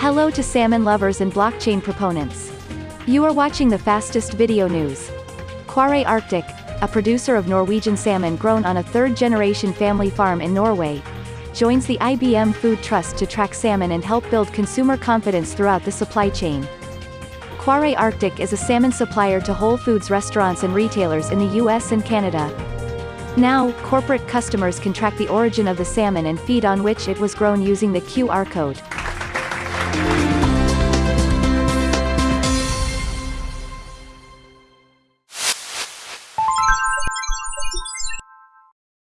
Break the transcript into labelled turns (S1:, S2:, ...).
S1: Hello to salmon lovers and blockchain proponents. You are watching the fastest video news. Kvarøy Arctic, a producer of Norwegian salmon grown on a third-generation family farm in Norway, joins the IBM Food Trust to track salmon and help build consumer confidence throughout the supply chain. Kvarøy Arctic is a salmon supplier to Whole Foods restaurants and retailers in the US and Canada. Now, corporate customers can track the origin of the salmon and feed on which it was grown using the QR code.